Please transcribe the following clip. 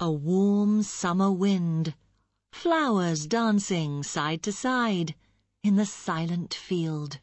A warm summer wind, Flowers dancing side to side In the silent field.